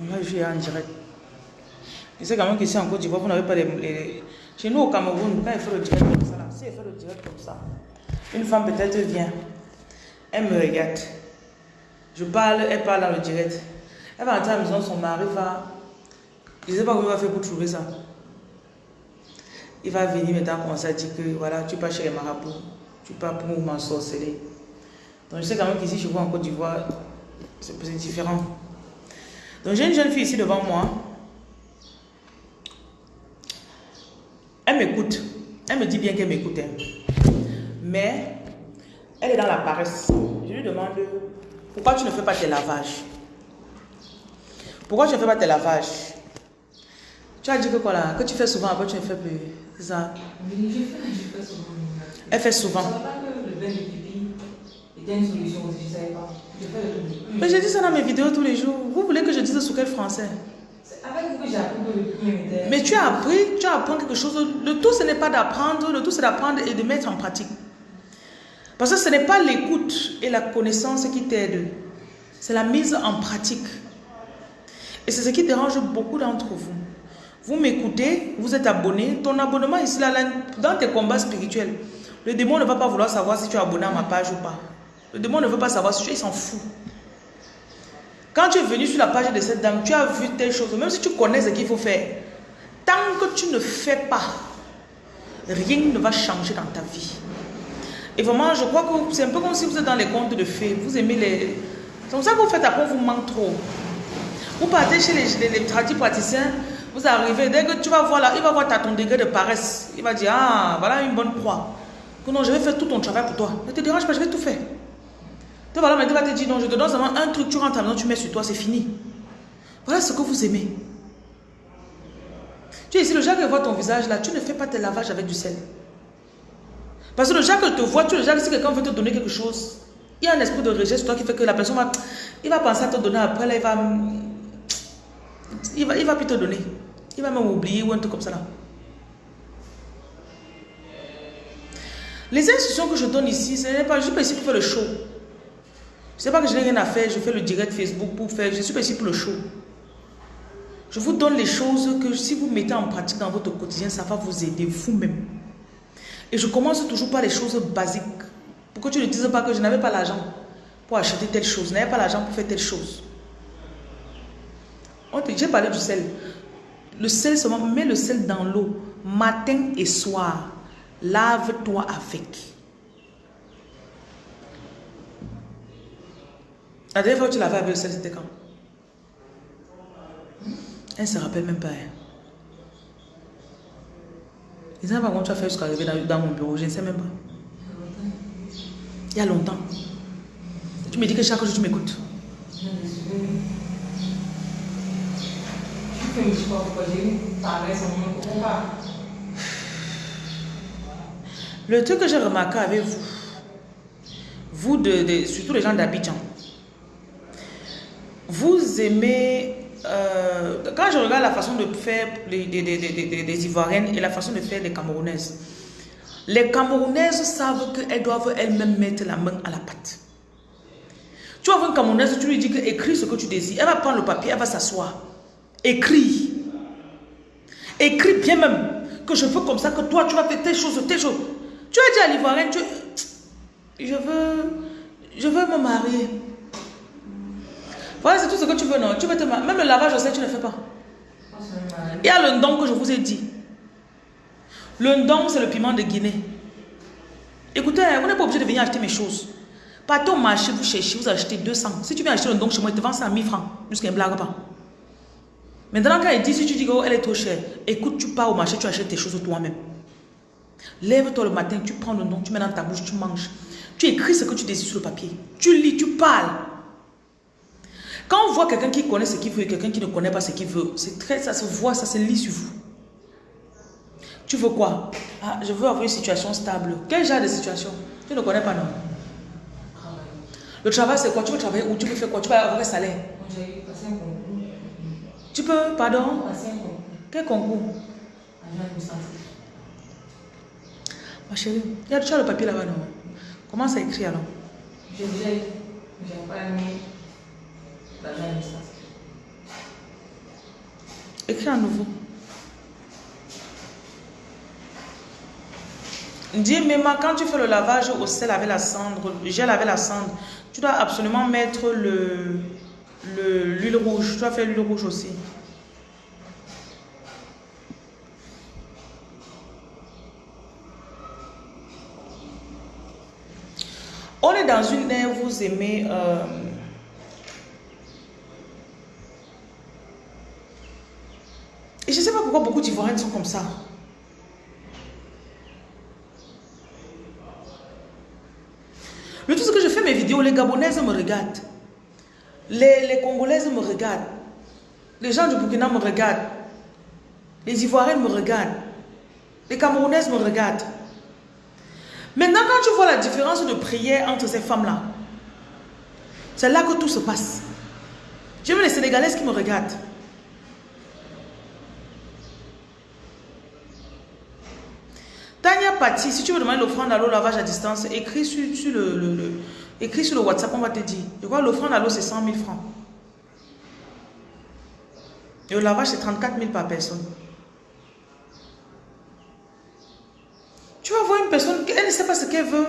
On va jouer en direct. Je sais quand même qu'ici en Côte d'Ivoire, vous n'avez pas les, Chez nous au Cameroun, quand il fait le direct comme ça, si elle fait le direct comme ça, une femme peut-être vient, elle me regarde. Je parle, elle parle dans le direct. Elle va entrer à la maison, son mari va. Je ne sais pas comment il va faire pour trouver ça. Il va venir maintenant commencer à dire que voilà, tu pars chez les marabouts, tu pars pour m'ensorceler. Donc je sais quand même qu'ici chez vous en Côte d'Ivoire, c'est c'est différent. Donc j'ai une jeune fille ici devant moi. Elle m'écoute. Elle me dit bien qu'elle m'écoute. hein. Mais elle est dans la paresse. Je lui demande pourquoi tu ne fais pas tes lavages? Pourquoi tu ne fais pas tes lavages? Tu as dit que quoi là? Que tu fais souvent, après tu ne fais plus. C'est ça? Je fais, je fais souvent. Elle fait Je souvent. savais pas que le bain de pipi était une solution aussi, je savais pas. Mais je dis ça dans mes vidéos tous les jours. Vous voulez que je dise sous quel français? C'est avec vous que j'ai appris que le pipi était. Mais tu as appris, tu apprends quelque chose. Le tout, ce n'est pas d'apprendre, le tout, c'est d'apprendre et de mettre en pratique. Parce que ce n'est pas l'écoute et la connaissance qui t'aident. C'est la mise en pratique. Et c'est ce qui dérange beaucoup d'entre vous. Vous m'écoutez, vous êtes abonné. Ton abonnement ici, là, là, dans tes combats spirituels, le démon ne va pas vouloir savoir si tu es abonné à ma page ou pas. Le démon ne veut pas savoir tu es, il s'en fout. Quand tu es venu sur la page de cette dame, tu as vu telle chose, même si tu connais ce qu'il faut faire, tant que tu ne fais pas, rien ne va changer dans ta vie. Et vraiment, je crois que c'est un peu comme si vous êtes dans les contes de fées. Vous aimez les... C'est comme ça que vous faites après, on vous manque trop. Vous partez chez les, les, tradis praticiens, vous arrivez, dès que tu vas voir là, il va voir ta, ton degré de paresse. Il va dire, ah, voilà une bonne croix. Que non, je vais faire tout ton travail pour toi. Ne te dérange pas, je vais tout faire. Donc voilà, maintenant va te dire, non, je te donne seulement un truc, tu rentres à tu mets sur toi, c'est fini. Voilà ce que vous aimez. Tu es ici, le que voit ton visage là, tu ne fais pas tes lavages avec du sel. Parce que le que te voit, tu le jour si quelqu'un veut te donner quelque chose, il y a un esprit de rejet sur toi qui fait que la personne va, il va penser à te donner après, là, il va, il va, il va plus te donner. Il va même oublier ou un truc comme ça là. Les instructions que je donne ici, ce n'est pas, pas ici pour faire le show. Ce n'est pas que je n'ai rien à faire, je fais le direct Facebook pour faire, je suis ici pour le show. Je vous donne les choses que si vous mettez en pratique dans votre quotidien, ça va vous aider vous-même. Et je commence toujours par les choses basiques. Pour que tu ne dises pas que je n'avais pas l'argent pour acheter telle chose, je n'avais pas l'argent pour faire telle chose. J'ai parlé du sel. Le sel seulement, mets le sel dans l'eau, matin et soir. Lave-toi avec. La dernière fois que tu l'avais avec le sel, c'était quand Elle ne se rappelle même pas. hein. Je ne sais pas comment tu as fait jusqu'à arriver dans, dans mon bureau, je ne sais même pas. Il y a longtemps. Tu me dis que chaque jour tu m'écoutes. Le truc que j'ai remarqué avec vous, vous, de, de- surtout les gens d'Abidjan, vous aimez... euh, quand je regarde la façon de faire des- des- des- des- des Ivoiriennes et la façon de faire les Camerounaises, les Camerounaises savent qu'elles doivent elles-mêmes mettre la main à la pâte. Tu vois une Camerounaise, tu lui dis que écris ce que tu désires. Elle va prendre le papier, elle va s'asseoir. Écris. Écris bien même que je veux comme ça, que toi tu vas faire telle chose, telle chose. Tu as dit à l'Ivoirienne, tu... je veux, je veux me marier. Voilà, c'est tout ce que tu veux, non Tu veux. Même le lavage au sel, tu ne fais pas. Il y a le ndong que je vous ai dit. Le ndong, c'est le piment de Guinée. Écoutez, vous n'êtes pas obligé de venir acheter mes choses. Partez au marché, vous cherchez, vous achetez 200. Si tu viens acheter le ndong chez moi, il te vend ça à 1000 francs. Jusqu'à ne blague pas. Maintenant, quand il dit, si tu dis qu'elle est trop chère, écoute, tu pars au marché, tu achètes tes choses toi-même. Lève-toi le matin, tu prends le nom, tu mets dans ta bouche, tu manges. Tu écris ce que tu désires sur le papier. Tu lis, tu parles. Quand on voit quelqu'un qui connaît ce qu'il veut et quelqu'un qui ne connaît pas ce qu'il veut, c'est très, ça se voit, ça se lit sur vous. Tu veux quoi? Ah, Je veux avoir une situation stable. Quel genre de situation? Tu ne connais pas, non? Le travail, c'est quoi? Tu veux travailler où? Tu veux faire quoi? Tu vas avoir un salaire. Tu peux, pardon? Quel concours? Ma chérie, tu as le papier là-bas, non? Commence à écrire alors? J'ai déjà eu. Pas aimé administratif. Écris à nouveau. Dis, Mema, quand tu fais le lavage au sel avec la cendre, gel avec la cendre, tu dois absolument mettre le l'huile rouge. Tu dois faire l'huile rouge aussi. On est dans une ère, vous aimez... euh, je ne sais pas pourquoi beaucoup d'Ivoiriens sont comme ça. Le tout, c'est que je fais mes vidéos, les Gabonaises me regardent. Les, les Congolaises me regardent. Les gens du Burkina me regardent. Les Ivoiriens me regardent. Les Camerounaises me regardent. Maintenant, quand tu vois la différence de prière entre ces femmes-là, c'est là que tout se passe. J'ai vu les Sénégalaises qui me regardent. Patti, si tu veux demander l'offrande à l'eau lavage à distance, écris sur, le, le- écris sur le WhatsApp, on va te dire. L'offrande à l'eau, c'est 100 000 francs. Et le lavage, c'est 34 000 par personne. Tu vas voir une personne, elle ne sait pas ce qu'elle veut.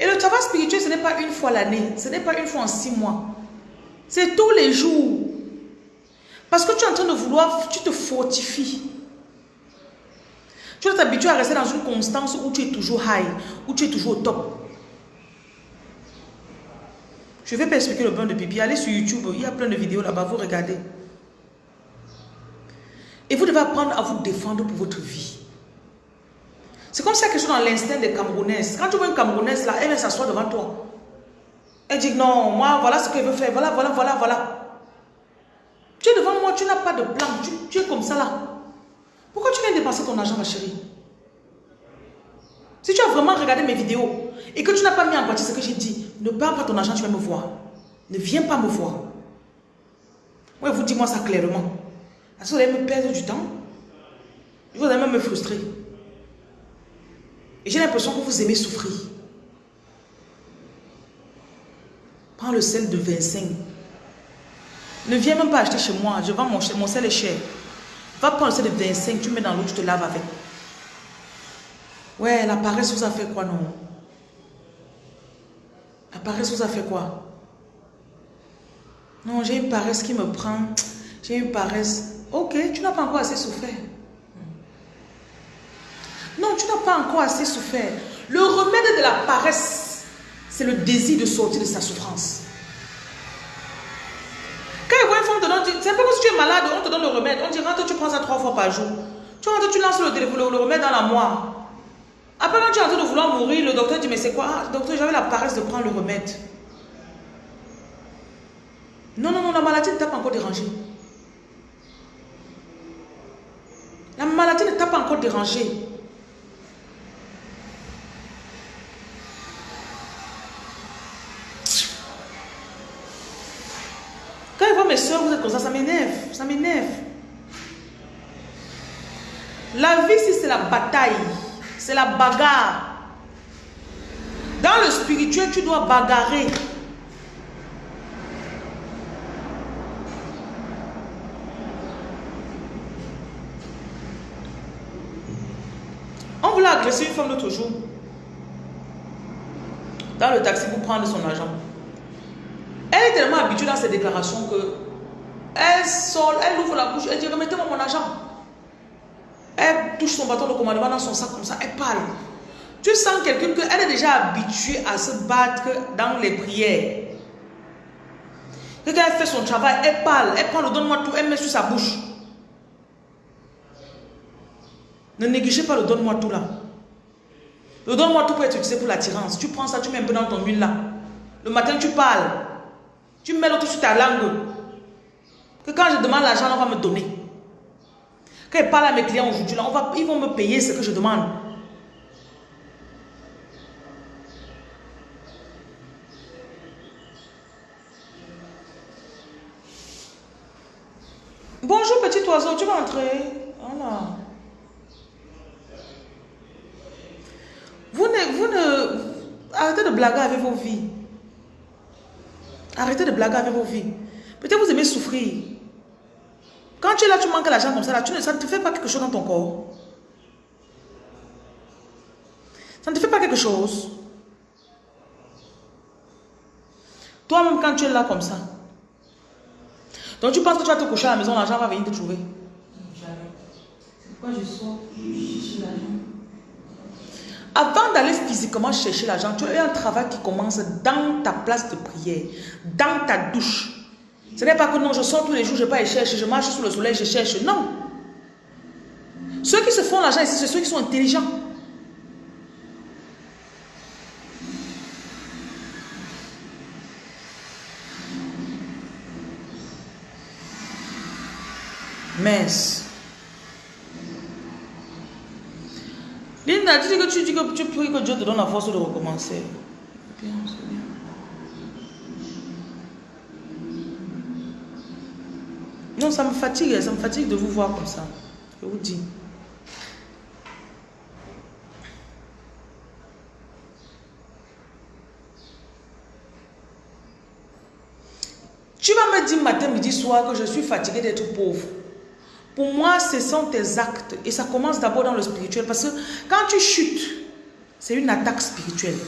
Et le travail spirituel, ce n'est pas une fois l'année, ce n'est pas une fois en six mois. C'est tous les jours. Parce que tu es en train de vouloir, tu te fortifies. Tu dois t'habituer à rester dans une constance où tu es toujours high, où tu es toujours au top. Je vais pas expliquer le bain de pipi. Allez sur YouTube, il y a plein de vidéos là-bas, vous regardez. Et vous devez apprendre à vous défendre pour votre vie. C'est comme ça quelque chose dans l'instinct des Camerounaises. Quand tu vois une Camerounaise là, elle vient s'asseoir devant toi. Elle dit non, moi voilà ce qu'elle veut faire, voilà, voilà, voilà, voilà. Tu es devant moi, tu n'as pas de plan, tu es comme ça là. Pourquoi tu viens dépenser ton argent, ma chérie? Si tu as vraiment regardé mes vidéos et que tu n'as pas mis en pratique ce que j'ai dit, ne perds pas ton argent, tu vas me voir. Ne viens pas me voir. Ouais, vous dis-moi ça clairement. Parce que vous allez me perdre du temps. Vous allez même me frustrer. Et j'ai l'impression que vous aimez souffrir. Prends le sel de 25. Ne viens même pas acheter chez moi. Je vends mon, mon sel est cher. Va prendre le sel de 25, tu mets dans l'eau, tu te laves avec. Ouais, la paresse vous a fait quoi, non? La paresse vous a fait quoi? Non, j'ai une paresse qui me prend. J'ai une paresse. Ok, tu n'as pas encore assez souffert. Non, tu n'as pas encore assez souffert. Le remède de la paresse, c'est le désir de sortir de sa souffrance. Un peu comme si tu es malade, on te donne le remède. On dit rentre, tu prends ça trois fois par jour. Tu rentres, tu lances le, téléphone, le remède dans la moire. Après, quand tu es en train de vouloir mourir, le docteur dit Mais c'est quoi? Ah, Docteur, j'avais la paresse de prendre le remède. Non, non, non, la maladie ne t'a pas encore dérangé. La maladie ne t'a pas encore dérangé. Ça, ça m'énerve. Ça m'énerve. La vie, c'est la bataille, c'est la bagarre. Dans le spirituel, tu dois bagarrer. On voulait agresser une femme l'autre jour. Dans le taxi pour prendre son argent. Elle est tellement habituée dans ses déclarations que elle sort, elle ouvre la bouche, elle dit remettez-moi mon argent. Elle touche son bâton de commandement dans son sac comme ça, elle parle. Tu sens quelqu'un qu'elle est déjà habituée à se battre dans les prières. Quand elle fait son travail, elle parle, elle prend le donne-moi tout, elle met sur sa bouche. Ne négligez pas le donne-moi tout là. Le donne-moi tout peut être utilisé pour l'attirance. Tu prends ça, tu mets un peu dans ton huile là. Le matin, tu parles. Tu mets l'autre sur ta langue. Que quand je demande l'argent, on va me donner. Quand je parle à mes clients aujourd'hui, ils vont me payer ce que je demande. Bonjour petit oiseau, tu vas entrer. Voilà. Vous ne, vous ne... Arrêtez de blaguer avec vos vies. Arrêtez de blaguer avec vos vies. Peut-être vous aimez souffrir. Quand tu es là, tu manques l'argent comme ça, là, tu ne, ça ne te fait pas quelque chose dans ton corps. Ça ne te fait pas quelque chose. Toi-même, quand tu es là comme ça, donc tu penses que tu vas te coucher à la maison, l'argent va venir te trouver. Jamais. C'est pourquoi je sors, je cherche l'argent? Avant d'aller physiquement chercher l'argent, tu as un travail qui commence dans ta place de prière, dans ta douche. Ce n'est pas que non, je sors tous les jours, je pas et cherche, je marche sous le soleil, je cherche. Non. Ceux qui se font l'argent ici, c'est ceux qui sont intelligents. Mince. Linda, tu dis que tu dis que tu pries que Dieu te donne la force de recommencer. Bien, c'est bien. Non, ça me fatigue, ça me fatigue de vous voir comme ça. Je vous dis. Tu vas me dire matin, midi, soir que je suis fatigué d'être pauvre. Pour moi, ce sont tes actes. Et ça commence d'abord dans le spirituel. Parce que quand tu chutes, c'est une attaque spirituelle.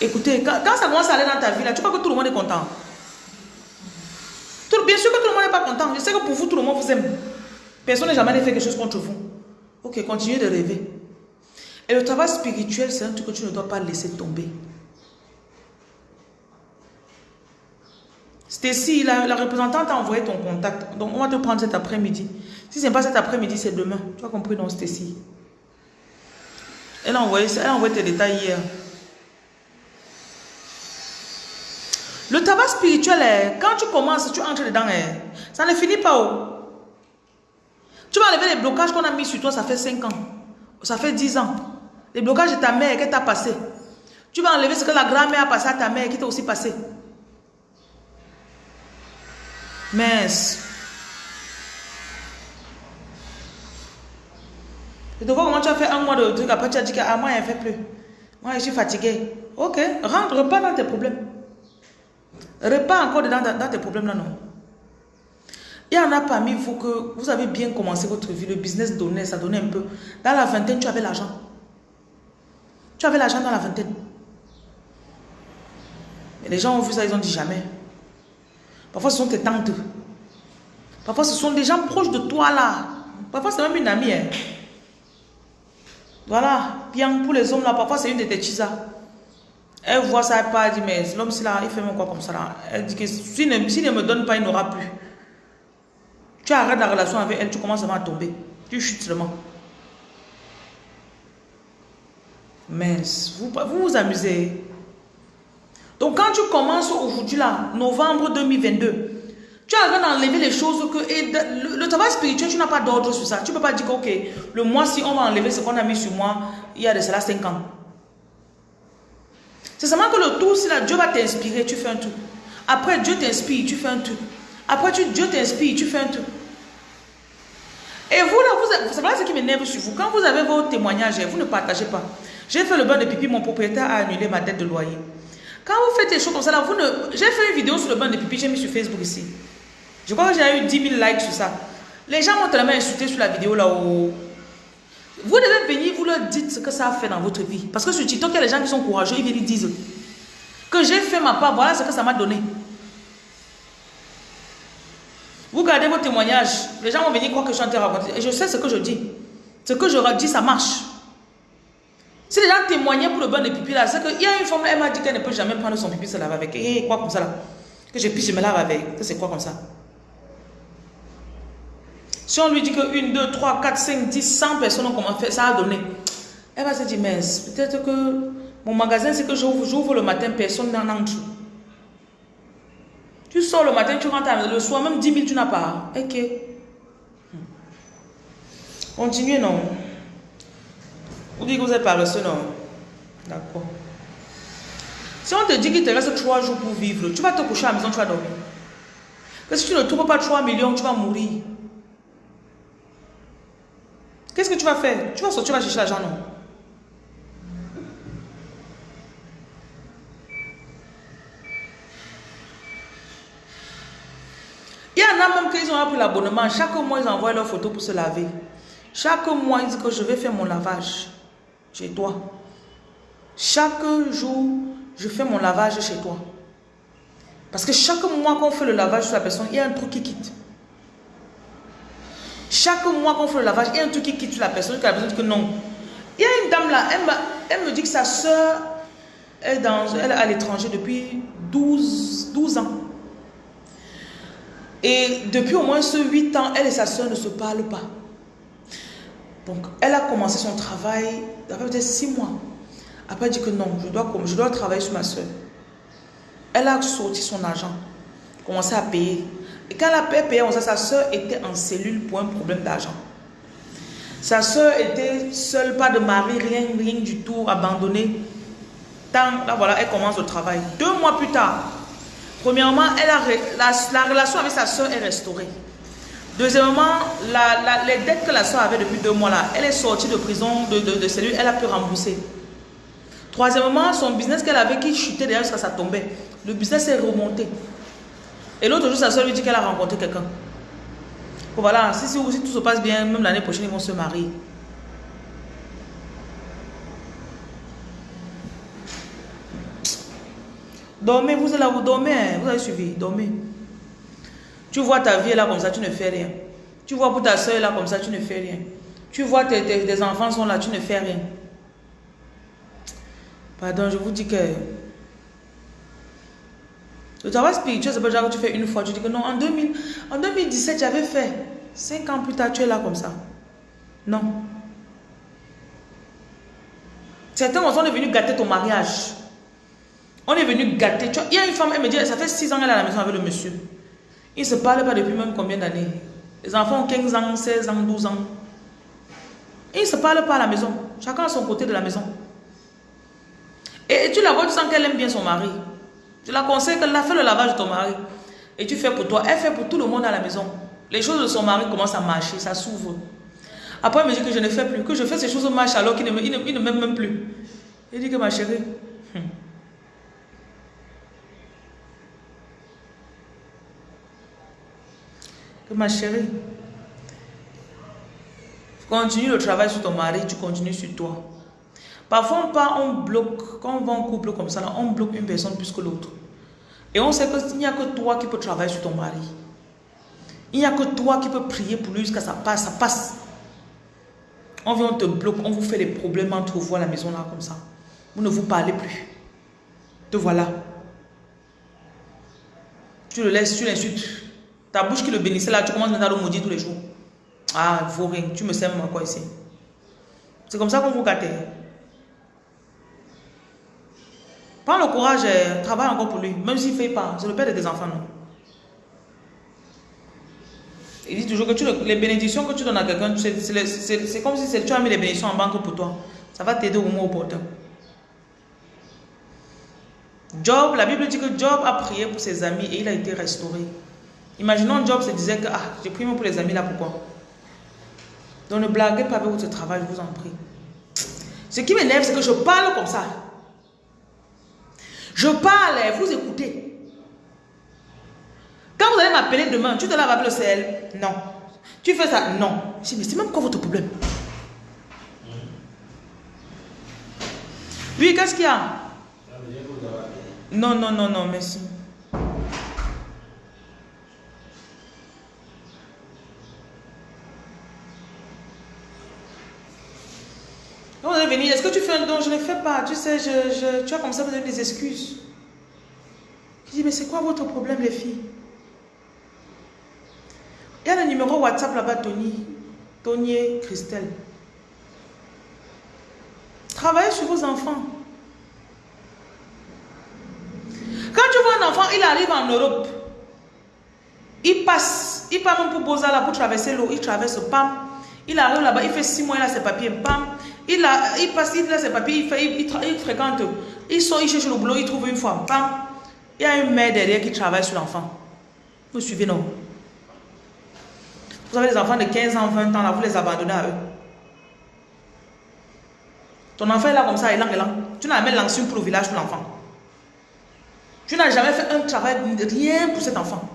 Écoutez, quand, ça commence à aller dans ta vie, là, tu crois que tout le monde est content? Bien sûr que tout le monde n'est pas content. Je sais que pour vous, tout le monde vous aime. Personne n'a jamais fait quelque chose contre vous. Ok, continuez de rêver. Et le travail spirituel, c'est un truc que tu ne dois pas laisser tomber. Stacy, la, la représentante a envoyé ton contact. Donc, on va te prendre cet après-midi. Si ce n'est pas cet après-midi, c'est demain. Tu as compris, non, Stacy? Elle a envoyé, elle a envoyé tes détails hier. Le tabac spirituel, est, quand tu commences, tu entres dedans, est, ça ne finit pas. oh. Tu vas enlever les blocages qu'on a mis sur toi, ça fait 5 ans. Ça fait 10 ans. Les blocages de ta mère qui t'a passé. Tu vas enlever ce que la grand-mère a passé à ta mère qui t'a aussi passé. Mince. Je te vois comment tu as fait un mois de truc, après tu as dit que ah, moi, je ne fais plus. Moi, je suis fatigué. Ok, rentre, repars dans tes problèmes. Repars encore dedans dans, tes problèmes là, non? Il y en a parmi vous que vous avez bien commencé votre vie, le business donnait, ça donnait un peu. Dans la vingtaine, tu avais l'argent. Tu avais l'argent dans la vingtaine. Et les gens ont vu ça, ils ont dit jamais. Parfois, ce sont tes tantes. Parfois, ce sont des gens proches de toi là. Parfois, c'est même une amie. hein. Voilà. Pour les hommes là, parfois, c'est une de tes chisas. Elle voit ça, elle part, elle dit, mais l'homme, c'est là, il fait même quoi comme ça là? Elle dit que s'il ne, s'il ne me donne pas, il n'aura plus. Tu arrêtes la relation avec elle, tu commences à tomber. Tu chutes seulement. Mince, vous vous, vous amusez. Donc quand tu commences aujourd'hui là, novembre 2022, tu arrives à enlever les choses que... Le travail spirituel, tu n'as pas d'ordre sur ça. Tu ne peux pas dire que, ok, le mois-ci, on va enlever ce qu'on a mis sur moi il y a de cela 5 ans. C'est seulement que le tour, si là, Dieu va t'inspirer, tu fais un truc. Après, Dieu t'inspire, tu fais un truc. Après, Dieu t'inspire, tu fais un truc. Et vous, là, vous, avez- c'est vrai ce qui m'énerve sur vous? Quand vous avez vos témoignages, vous ne partagez pas. J'ai fait le bain de pipi, mon propriétaire a annulé ma dette de loyer. Quand vous faites des choses comme ça, là, vous ne... J'ai fait une vidéo sur le bain de pipi, j'ai mis sur Facebook ici. Je crois que j'ai eu 10 000 likes sur ça. Les gens m'ont tellement insulté sur la vidéo là où... Vous devez venir, vous leur dites ce que ça a fait dans votre vie. Parce que sur TikTok, il y a des gens qui sont courageux, ils viennent ils disent que j'ai fait ma part, voilà ce que ça m'a donné. Vous gardez vos témoignages, les gens vont venir croire que je suis en train de raconter. Et je sais ce que je dis. Ce que je dis, ça marche. Si les gens témoignaient pour le bain de pipi là, c'est qu'il y a une femme, elle m'a dit qu'elle ne peut jamais prendre son pipi, se laver avec. Et quoi comme ça là? Que je puisse me laver avec. C'est quoi comme ça? Si on lui dit que 1, 2, 3, 4, 5, 10, 100 personnes ont comment faire, ça a donné. Elle va se dire, mais peut-être que mon magasin, c'est que j'ouvre le matin, personne n'en entre. Tu sors le matin, tu rentres le soir, même 10 000, tu n'as pas. Ok. Continuez, non. Vous dites que vous êtes paresseux, non D'accord. Si on te dit qu'il te reste 3 jours pour vivre, tu vas te coucher à la maison, tu vas dormir. Que si tu ne trouves pas 3 millions, tu vas mourir. Qu'est-ce que tu vas faire? Tu vas sortir, tu vas chercher l'argent, non? Il y en a même qui ont pris l'abonnement. Chaque mois, ils envoient leurs photos pour se laver. Chaque mois, ils disent que je vais faire mon lavage chez toi. Chaque jour, je fais mon lavage chez toi. Parce que chaque mois qu'on fait le lavage sur la personne, il y a un truc qui quitte. Chaque mois qu'on fait le lavage, il y a un truc qui quitte la personne, qui a besoin que non. Il y a une dame là, elle, me dit que sa soeur est, à l'étranger depuis 12, 12 ans. Et depuis au moins ce 8 ans, elle et sa soeur ne se parlent pas. Donc, elle a commencé son travail, fait peut-être 6 mois. Après, elle dit que non, je dois, je dois travailler sur ma soeur. Elle a sorti son argent, commencé à payer. Et quand elle a payé, sa soeur était en cellule pour un problème d'argent. Sa soeur était seule, pas de mari, rien, rien du tout, abandonnée. Tant, là voilà, elle commence le travail. Deux mois plus tard, premièrement, la, relation avec sa soeur est restaurée. Deuxièmement, les dettes que la soeur avait depuis deux mois là, elle est sortie de prison, de, de, cellule, elle a pu rembourser. Troisièmement, son business qu'elle avait qui chutait derrière ça, ça tombait. Le business est remonté. Et l'autre jour, sa soeur lui dit qu'elle a rencontré quelqu'un. Voilà, si, si, tout se passe bien, même l'année prochaine, ils vont se marier. Dormez, vous êtes là, vous dormez, hein. vous avez suivi, dormez. Tu vois ta vie là comme ça, tu ne fais rien. Tu vois pour ta soeur là comme ça, tu ne fais rien. Tu vois tes, tes enfants sont là, tu ne fais rien. Pardon, je vous dis que le travail spirituel, c'est pas genre que tu fais une fois, tu dis que non, en, 2000, en 2017, j'avais fait. Cinq ans plus tard, tu es là comme ça. Non. Certains on est venu gâter ton mariage. On est venu gâter. Il y a une femme, elle me dit, ça fait six ans qu'elle est à la maison avec le monsieur. Ils ne se parlent pas depuis même combien d'années. Les enfants ont 15 ans, 16 ans, 12 ans. Ils ne se parlent pas à la maison. Chacun à son côté de la maison. Et, tu la vois, tu sens qu'elle aime bien son mari. Tu la conseilles qu'elle a fait le lavage de ton mari. Et tu fais pour toi. Elle fait pour tout le monde à la maison. Les choses de son mari commencent à marcher, ça s'ouvre. Après, elle me dit que je ne fais plus, que je fais ces choses marchent alors qu'il ne, m'aime même plus. Il dit que ma chérie, hmm. que ma chérie, continue le travail sur ton mari, tu continues sur toi. Parfois, on, on bloque, quand on va en couple comme ça, on bloque une personne plus que l'autre. Et on sait qu'il n'y a que toi qui peux travailler sur ton mari. Il n'y a que toi qui peux prier pour lui jusqu'à ça passe, ça passe. On vient, on te bloque, on vous fait des problèmes entre vous à la maison là comme ça. Vous ne vous parlez plus. Te voilà. Tu le laisses, tu l'insultes. Ta bouche qui le bénissait là, tu commences à le maudire tous les jours. Ah, il faut rien. Tu me sèmes quoi ici. C'est comme ça qu'on vous gâte. Prends le courage et travaille encore pour lui. Même s'il ne fait pas. C'est le père de tes enfants, non? Il dit toujours que les bénédictions que tu donnes à quelqu'un, c'est comme si tu as mis les bénédictions en banque pour toi. Ça va t'aider au moment opportun. Job, la Bible dit que Job a prié pour ses amis et il a été restauré. Imaginons Job se disait que ah, j'ai prié pour les amis là, pourquoi? Donc ne blaguez pas avec votre travail, je vous en prie. Ce qui m'énerve, c'est que je parle comme ça. Je parle vous écoutez. Quand vous allez m'appeler demain, tu te laves avec le sel Non. Tu fais ça Non. Je dis, mais c'est même quoi votre problème? Oui, qu'est-ce qu'il y a? Non, non, non, non, merci. Est-ce que tu fais un don? Je ne fais pas. Tu sais, je, tu as comme ça, vous avez des excuses. Je dis, mais c'est quoi votre problème, les filles? Il y a le numéro WhatsApp là-bas, Tony. Tony Christelle. Travaillez sur vos enfants. Quand tu vois un enfant, il arrive en Europe. Il passe, il part même pour Bozala pour traverser l'eau. Il traverse, pam. Il arrive là-bas, il fait six mois, il a ses papiers, pam. Il, il passe, il a ses papiers, il, il, fréquente, il sort, il cherche le boulot, il trouve une femme. Il y a une mère derrière qui travaille sur l'enfant. Vous suivez, non? Vous avez des enfants de 15 ans, 20 ans, là, vous les abandonnez à eux. Ton enfant est là comme ça, il est là, Tu n'as jamais lancé pour le village pour l'enfant. Tu n'as jamais fait un travail, rien pour cet enfant.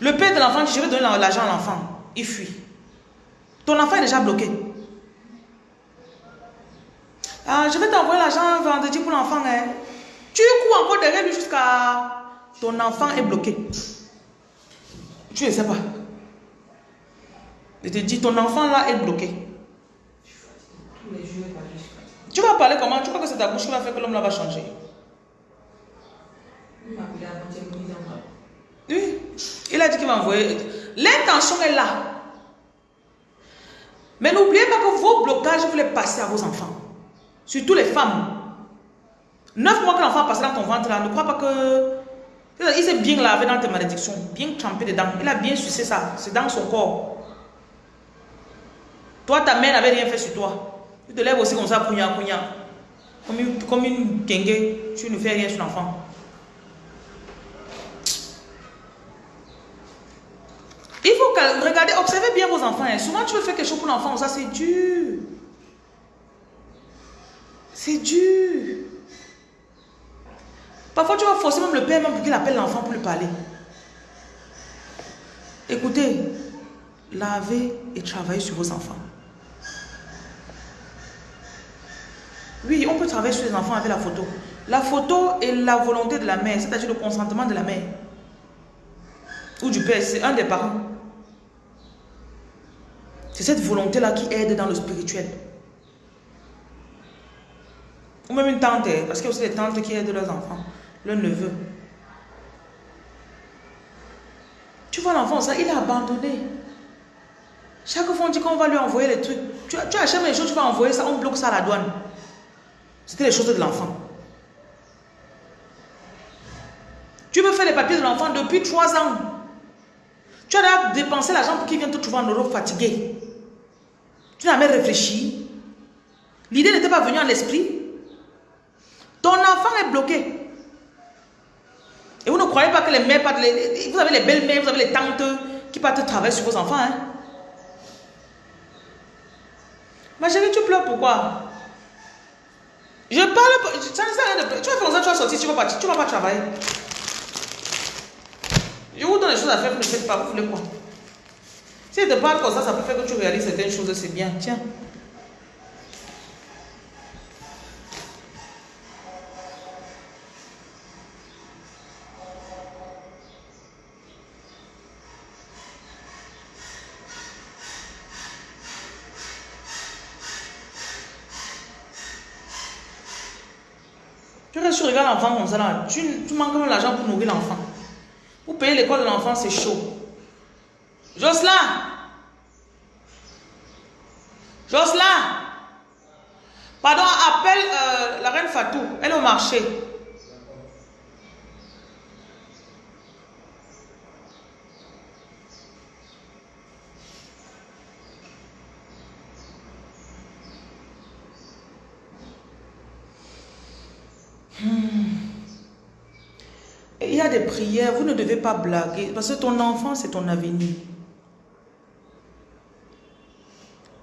Le père de l'enfant je vais donner l'argent à l'enfant. Il fuit. Ton enfant est déjà bloqué. Ah, je vais t'envoyer l'argent vendredi pour l'enfant. Hein. Tu cours encore derrière lui jusqu'à... Ton enfant est bloqué? Tu ne sais pas. Je te dis, ton enfant là est bloqué. Tu vas parler comment? Tu crois que c'est ta bouche qui va faire que l'homme là va changer? Oui. Il a dit qu'il va envoyer. L'intention est là. Mais n'oubliez pas que vos blocages, vous les passez à vos enfants. Surtout les femmes. Neuf mois que l'enfant passe dans ton ventre là, ne crois pas que... Il s'est bien lavé dans tes malédictions, bien trempé dedans. Il a bien sucé ça, c'est dans son corps. Toi, ta mère n'avait rien fait sur toi. Tu te lèves aussi comme ça, pougnard, pougnard. Comme une, comme une tu ne fais rien sur l'enfant. Il faut regarder, observez bien vos enfants. Hein. Souvent, tu veux faire quelque chose pour l'enfant, ça c'est dur. C'est dur. Parfois, tu vas forcer même le père même pour qu'il appelle l'enfant pour lui parler. Écoutez, lavez et travaillez sur vos enfants. Oui, on peut travailler sur les enfants avec la photo. La photo est la volonté de la mère, c'est-à-dire le consentement de la mère. Ou du père, c'est un des parents. C'est cette volonté-là qui aide dans le spirituel. Ou même une tante, parce qu'il y a aussi des tantes qui aident leurs enfants, leurs neveux. Tu vois l'enfant, ça, il a abandonné. Chaque fois, on dit qu'on va lui envoyer les trucs. Tu, tu achètes les choses, tu vas envoyer ça, on bloque ça à la douane. C'était les choses de l'enfant. Tu veux faire les papiers de l'enfant depuis trois ans. Tu as dépensé l'argent pour qu'il vienne te trouver en Europe fatigué. Tu n'as même réfléchi. L'idée n'était pas venue à l'esprit. Ton enfant est bloqué. Et vous ne croyez pas que les mères partent, vous avez les belles-mères, vous avez les tantes qui partent travailler sur vos enfants. Hein? Ma chérie, tu pleures pourquoi? Je parle, ça. Tu vas faire ça, tu vas sortir, tu vas partir, tu vas pas travailler. Je vous donne des choses à faire, vous ne faites pas, vous voulez quoi? Si je te parle comme ça, ça peut faire que tu réalises certaines choses, c'est bien. Tiens. L'enfant comme ça, là, tu, manques même l'argent pour nourrir l'enfant. Pour payer l'école de l'enfant, c'est chaud. Jocelyn Jocelyn Pardon, appelle euh, la reine Fatou. Elle est au marché. Des prières, vous ne devez pas blaguer, parce que ton enfant, c'est ton avenir.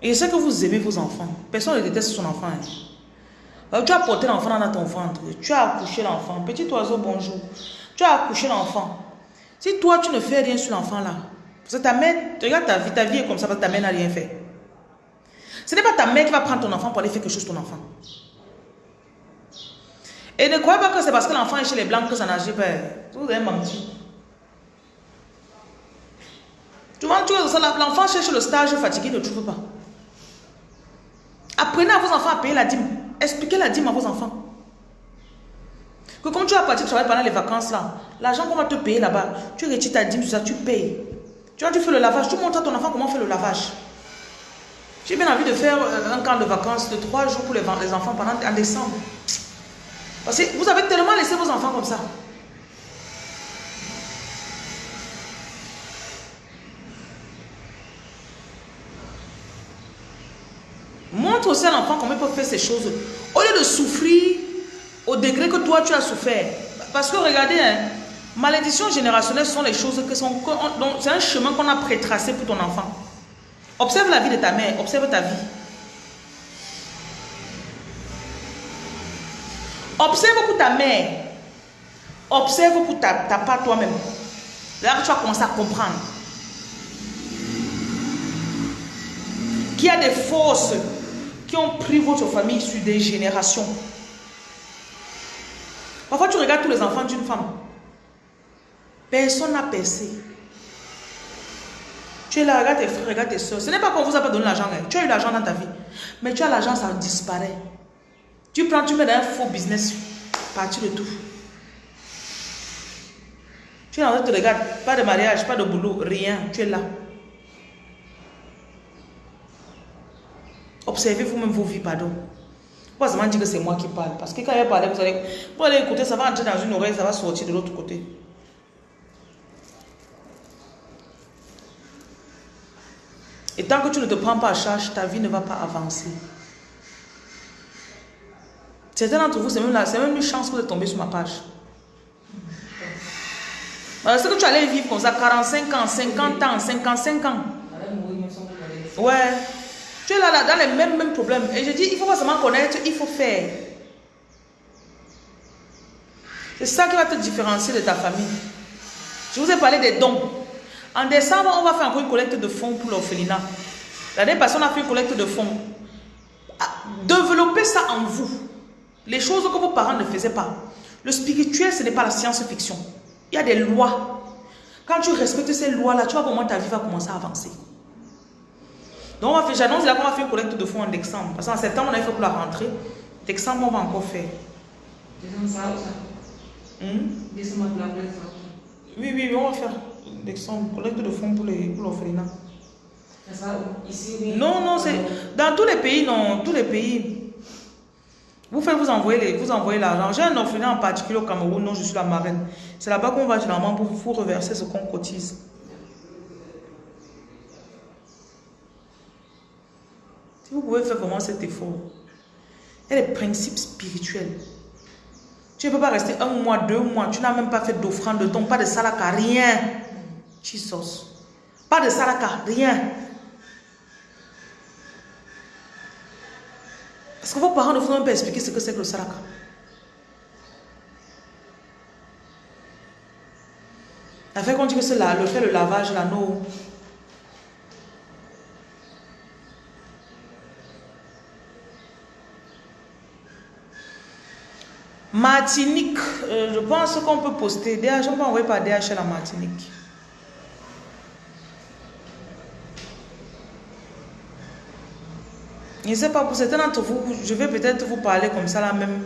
Et je sais que vous aimez vos enfants. Personne ne déteste son enfant. Hein. Tu as porté l'enfant dans ton ventre. Tu as accouché l'enfant. Petit oiseau, bonjour. Tu as accouché l'enfant. Si toi, tu ne fais rien sur l'enfant là, parce que ta mère, regarde ta vie, ta vie est comme ça parce que ta mère n'a rien fait. Ce n'est pas ta mère qui va prendre ton enfant pour aller faire quelque chose ton enfant. Et ne croyez pas que c'est parce que l'enfant est chez les blancs que ça n'a pas. Vous avez menti. Tu vois, l'enfant cherche le stage fatigué, ne trouve pas. Apprenez à vos enfants à payer la dîme. Expliquez la dîme à vos enfants. Que comme tu vas partir travailler pendant les vacances là, l'argent qu'on va te payer là-bas, tu retires ta dîme sur ça, tu payes. Tu vois, tu fais le lavage, tu montres à ton enfant comment faire le lavage. J'ai bien envie de faire euh, un camp de vacances de trois jours pour les enfants pendant en décembre. Parce que vous avez tellement laissé vos enfants comme ça. Montre aussi à l'enfant comment il peut faire ces choses. Au lieu de souffrir au degré que toi tu as souffert. Parce que regardez, hein, malédictions générationnelles sont les choses que sont... C'est un chemin qu'on a prétracé pour ton enfant. Observe la vie de ta mère, observe ta vie. Observe pour ta mère. Observe pour ta, part toi-même. Là, tu vas commencer à comprendre. Qu'il y a des forces qui ont pris votre famille sur des générations. Parfois, tu regardes tous les enfants d'une femme. Personne n'a percé. Tu es là, regarde tes frères, regarde tes soeurs. Ce n'est pas qu'on vous a pas donné l'argent. hein. Tu as eu l'argent dans ta vie. Mais tu as l'argent, ça disparaît. Tu prends, tu mets dans un faux business. Parti de tout. Tu es en train de te regarder. Pas de mariage, pas de boulot, rien. Tu es là. Observez vous-même vos vies, pardon. Pas seulement dire que c'est moi qui parle. Parce que quand il parle, vous allez, vous allez écouter, ça va entrer dans une oreille, ça va sortir de l'autre côté. Et tant que tu ne te prends pas à charge, ta vie ne va pas avancer. Certains d'entre vous, c'est même, c'est même une chance que vous êtes tombé sur ma page. Parce que tu allais vivre comme ça, 45 ans, 50 ans, 55 ans. Ouais. Tu es là, là dans les mêmes, mêmes problèmes. Et je dis, il faut pas seulement connaître, il faut faire. C'est ça qui va te différencier de ta famille. Je vous ai parlé des dons. En décembre, on va faire encore une collecte de fonds pour l'orphelinat. L'année passée, on a fait une collecte de fonds. Ah, Développez ça en vous. Les choses que vos parents ne faisaient pas. Le spirituel, ce n'est pas la science-fiction. Il y a des lois. Quand tu respectes ces lois-là, tu vois comment ta vie va commencer à avancer. Donc, j'annonce là qu'on va faire une collecte de fonds en décembre. Parce qu'en septembre, on a fait pour la rentrée. Décembre, on va encore faire. Descends ça ou ça. Hmm? La. Oui, oui, on va faire décembre, collecte de fonds pour les- pour l'orphelinat. Ou ici oui. Non, non, c'est dans tous les pays, non, tous les pays. Vous faites, vous envoyez les- vous envoyez l'argent. J'ai un orphelinat en particulier au Cameroun, non, je suis la marraine. C'est là-bas qu'on va généralement pour vous reverser ce qu'on cotise. Si vous pouvez faire vraiment cet effort, il y a des principes spirituels. Tu ne peux pas rester un mois, deux mois, tu n'as même pas fait d'offrande de ton, pas de salaka, rien. Jesus. Pas de salaka, rien. Parce que vos parents ne vous ont pas expliqué ce que c'est que le saraka. La fait qu'on dit que c'est le fait le lavage, non. Martinique, euh, je pense qu'on peut poster. DH, on peut envoyer par DHL à Martinique. Je ne sais pas, pour certains d'entre vous, je vais peut-être vous parler comme ça là, même,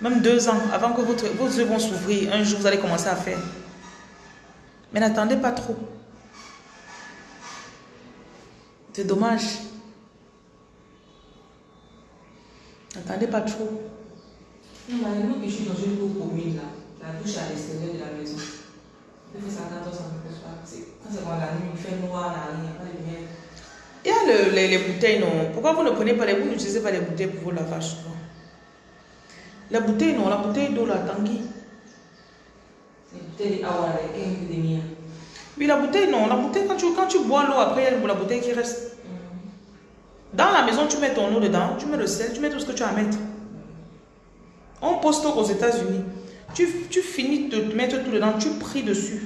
même deux ans, avant que vos yeux vont s'ouvrir. Un jour, vous allez commencer à faire. Mais n'attendez pas trop. C'est dommage. N'attendez pas trop. Non, nous que je suis dans une cour commune là, la douche à l'extérieur de la maison. Ça s'en pose pas. Quand c'est dans la nuit, il fait noir là, il n'y a pas de lumière. Le- les, les bouteilles, non. Pourquoi vous ne prenez pas les vous n'utilisez pas les bouteilles pour vos lavages souvent La bouteille, non. La bouteille d'eau, la tanguy. Oui, la bouteille, non. La bouteille, quand tu, quand tu bois l'eau, après, il y a la bouteille qui reste. Dans la maison, tu mets ton eau dedans, tu mets le sel, tu mets tout ce que tu as à mettre. On poste aux États-Unis. Tu, tu finis de te mettre tout dedans, tu pries dessus.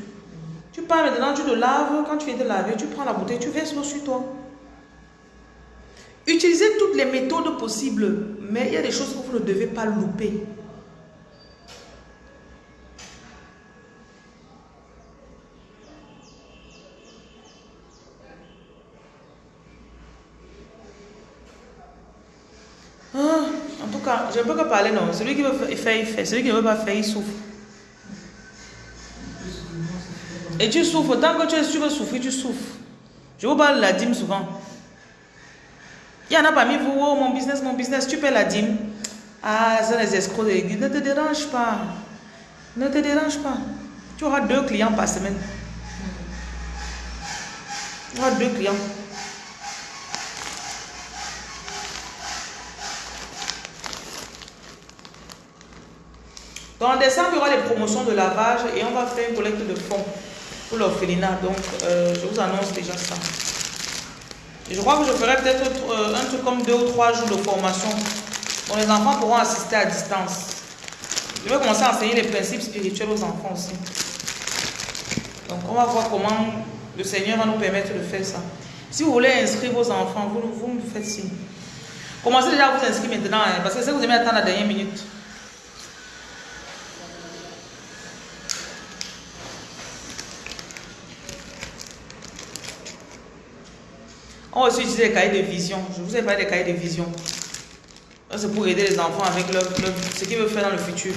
Tu pars maintenant, tu te laves. Quand tu viens de laver, tu prends la bouteille, tu verses l'eau sur toi. Utilisez toutes les méthodes possibles, mais il y a des choses que vous ne devez pas louper. Ah, en tout cas, je ne peux pas parler, non. Celui qui veut faire, il fait. Celui qui ne veut pas faire, il souffre. Et tu souffres. Tant que tu veux souffrir, tu souffres. Je vous parle de la dîme souvent. Il y en a parmi vous, oh, mon business, mon business, tu paies la dîme. Ah, c'est les escrocs de l'église. Ne te dérange pas. Ne te dérange pas. Tu auras deux clients par semaine. Tu auras deux clients. En décembre, il y aura les promotions de lavage et on va faire une collecte de fonds pour l'orphelinat. Donc euh, je vous annonce déjà ça. Je crois que je ferai peut-être euh, un truc comme deux ou trois jours de formation. dont les enfants pourront assister à distance. Je vais commencer à enseigner les principes spirituels aux enfants aussi. Donc, on va voir comment le Seigneur va nous permettre de faire ça. Si vous voulez inscrire vos enfants, vous, vous me faites signe. Commencez déjà à vous inscrire maintenant, hein, parce que si vous aimez attendre la dernière minute. On va utiliser les cahiers de vision. Je vous ai parlé des cahiers de vision. C'est pour aider les enfants avec leur, ce qu'ils veulent faire dans le futur.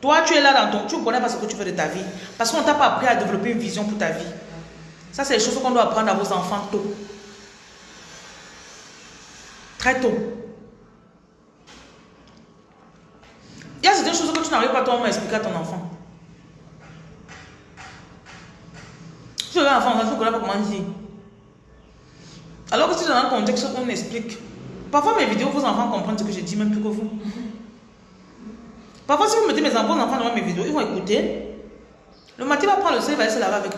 Toi, tu es là dans ton... Tu ne connais pas ce que tu fais de ta vie. Parce qu'on ne t'a pas appris à développer une vision pour ta vie. Ça, c'est les choses qu'on doit apprendre à vos enfants tôt. Très tôt. Il y a certaines choses que tu n'arrives pas toi à expliquer à ton enfant. Tu un enfant, tu ne connais pas comment dire. Alors que si dans un contexte qu'on explique, parfois mes vidéos, vos enfants comprennent ce que je dis même plus que vous. Parfois, si vous mettez mes enfants, enfants devant mes vidéos, ils vont écouter. Le matin, il va prendre le sel, il va aller se laver avec.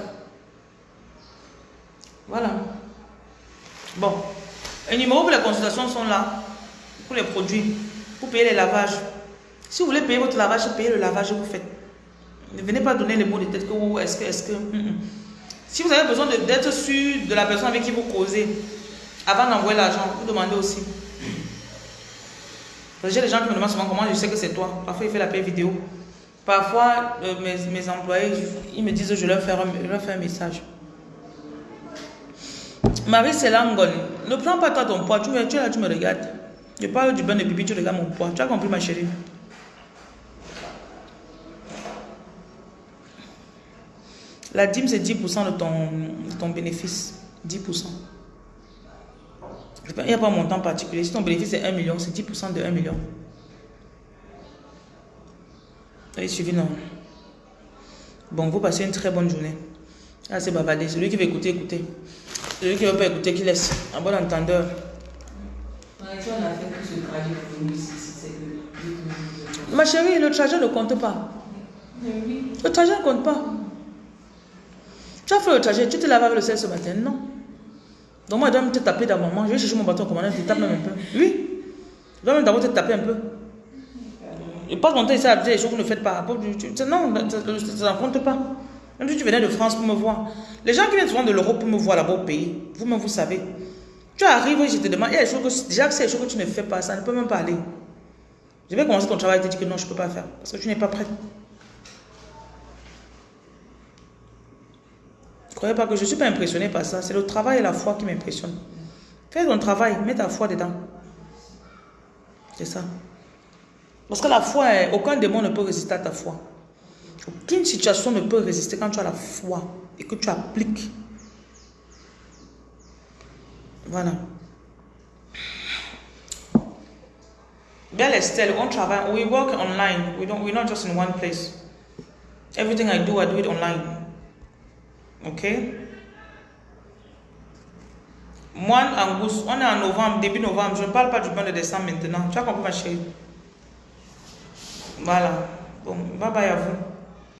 Voilà. Bon. Les numéros pour les consultations sont là. Pour les produits. Pour payer les lavages. Si vous voulez payer votre lavage, payez le lavage que vous faites. Ne venez pas donner les mots de tête que vous, est-ce que, est-ce que. Si vous avez besoin d'être sûr de la personne avec qui vous causez, avant d'envoyer l'argent, vous demandez aussi. J'ai des gens qui me demandent souvent comment je sais que c'est toi. Parfois, il fait la paix vidéo. Parfois, euh, mes, mes, employés, ils me disent je leur fais un, leur fais un message. Marie Selangon, ne prends pas toi ton poids. Tu, me, tu là, tu me regardes. Je parle du bain de pipi, tu regardes mon poids. Tu as compris, ma chérie? La dîme, c'est 10% de ton, de ton bénéfice. 10%. Il n'y a pas un montant particulier. Si ton bénéfice est 1 million, c'est 10% de 1 million. Allez, suivi, non. Bon, vous passez une très bonne journée. Ah, c'est bavardé. Celui qui veut écouter, écoutez. Celui qui ne veut pas écouter, qu'il laisse. Un bon entendeur. Ma chérie, le trajet ne compte pas. Le trajet ne compte pas. Tu as fait le trajet, tu te laves avec le sel ce matin, non? Donc moi, je dois te taper dans mon Je vais chercher mon bâton commandant, je te tape même un peu. Oui. Je dois même d'abord te taper un peu. Je passe mon temps ici à dire les choses que vous ne faites pas. Non, ça ne compte pas. Même si tu venais de France pour me voir. Les gens qui viennent souvent de l'Europe pour me voir là-bas au pays, vous-même vous savez. Tu arrives et je te demande, il y a des choses que, déjà que c'est des choses que tu ne fais pas, ça ne peut même pas aller. Je vais commencer ton travail et te dire que non, je ne peux pas faire. Parce que tu n'es pas prêt. Croyez que je ne suis pas impressionné par ça. C'est le travail et la foi qui m'impressionnent. Fais ton travail, mets ta foi dedans. C'est ça. Parce que la foi, aucun démon ne peut résister à ta foi. Aucune situation ne peut résister quand tu as la foi et que tu appliques. Voilà. Belle Estelle, on travaille, we work online. We don't, we're not just in one place. Everything I do, I do it online. Ok? Moine Angus, on est en novembre, début novembre. Je ne parle pas du mois de décembre maintenant. Tu as compris ma chérie? Voilà. Bon, bye bye à vous.